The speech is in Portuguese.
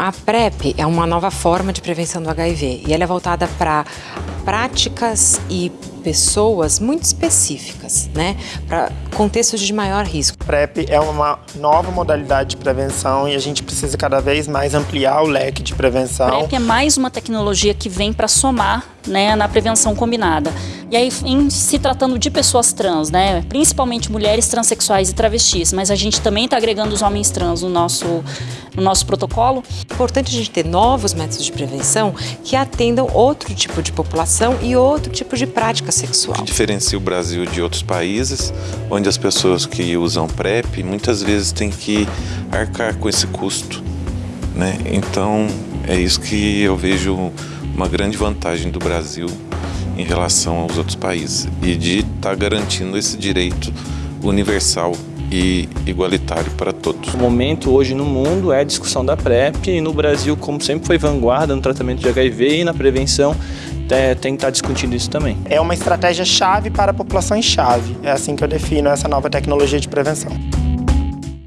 A PrEP é uma nova forma de prevenção do HIV e ela é voltada para práticas e pessoas muito específicas, né, para contextos de maior risco. PrEP é uma nova modalidade de prevenção e a gente precisa cada vez mais ampliar o leque de prevenção. PrEP é mais uma tecnologia que vem para somar né, na prevenção combinada. E aí, em se tratando de pessoas trans, né, principalmente mulheres transexuais e travestis, mas a gente também está agregando os homens trans no nosso, no nosso protocolo. É importante a gente ter novos métodos de prevenção que atendam outro tipo de população e outro tipo de prática sexual. O que diferencia o Brasil de outros países, onde as pessoas que usam PrEP muitas vezes têm que arcar com esse custo. Né? Então, é isso que eu vejo uma grande vantagem do Brasil em relação aos outros países e de estar tá garantindo esse direito universal e igualitário para todos. O momento hoje no mundo é a discussão da PrEP e no Brasil, como sempre foi vanguarda no tratamento de HIV e na prevenção, é, tem que estar tá discutindo isso também. É uma estratégia chave para a população em chave. É assim que eu defino essa nova tecnologia de prevenção.